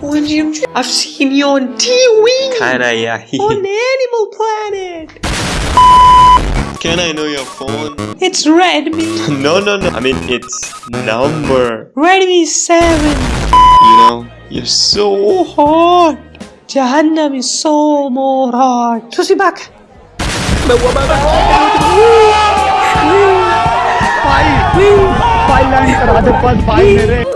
William, I've seen you on TV Kinda, yeah. on Animal Planet. Can I know your phone? It's Redmi, No, no, no. I mean, it's number. Redmi 7. You know, you're so hot. Jahannam is so more hot. Susi back. मैं हुआ मैं file file line करा दो पर file मेरे